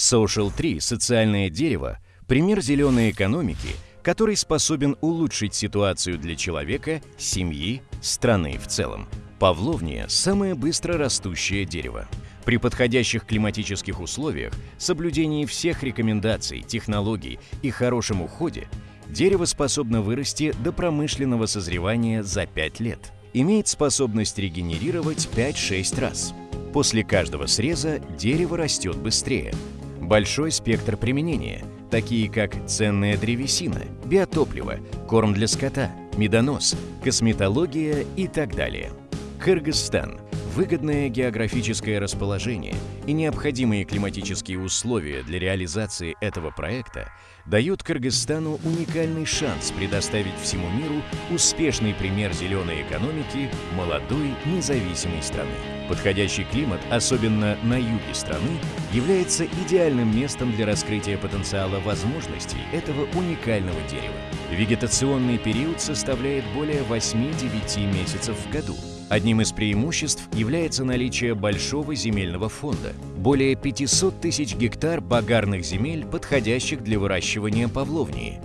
Social 3 – социальное дерево, пример зеленой экономики, который способен улучшить ситуацию для человека, семьи, страны в целом. Павловния – самое быстро растущее дерево. При подходящих климатических условиях, соблюдении всех рекомендаций, технологий и хорошем уходе, дерево способно вырасти до промышленного созревания за 5 лет. Имеет способность регенерировать 5-6 раз. После каждого среза дерево растет быстрее. Большой спектр применения, такие как ценная древесина, биотопливо, корм для скота, медонос, косметология и так далее. Кыргызстан – Выгодное географическое расположение и необходимые климатические условия для реализации этого проекта дают Кыргызстану уникальный шанс предоставить всему миру успешный пример зеленой экономики молодой независимой страны. Подходящий климат, особенно на юге страны, является идеальным местом для раскрытия потенциала возможностей этого уникального дерева. Вегетационный период составляет более 8-9 месяцев в году – Одним из преимуществ является наличие большого земельного фонда. Более 500 тысяч гектар багарных земель, подходящих для выращивания павловнии.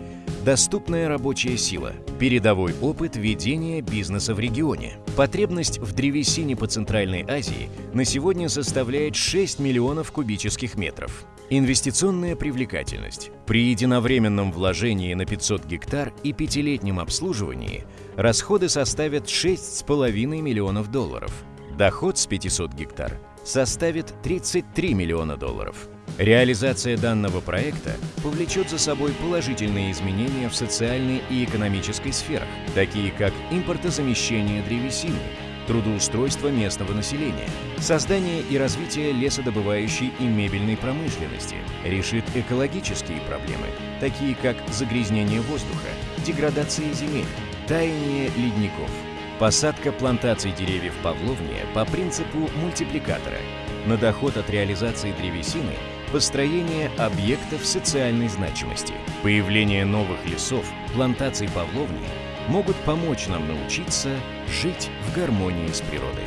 Доступная рабочая сила, передовой опыт ведения бизнеса в регионе. Потребность в древесине по Центральной Азии на сегодня составляет 6 миллионов кубических метров. Инвестиционная привлекательность. При единовременном вложении на 500 гектар и пятилетнем обслуживании расходы составят 6,5 миллионов долларов. Доход с 500 гектар составит 33 миллиона долларов. Реализация данного проекта повлечет за собой положительные изменения в социальной и экономической сферах, такие как импортозамещение древесины, трудоустройство местного населения, создание и развитие лесодобывающей и мебельной промышленности, решит экологические проблемы, такие как загрязнение воздуха, деградация земель, таяние ледников, посадка плантаций деревьев павловния по принципу мультипликатора, на доход от реализации древесины построение объектов социальной значимости, появление новых лесов, плантаций павловни – могут помочь нам научиться жить в гармонии с природой.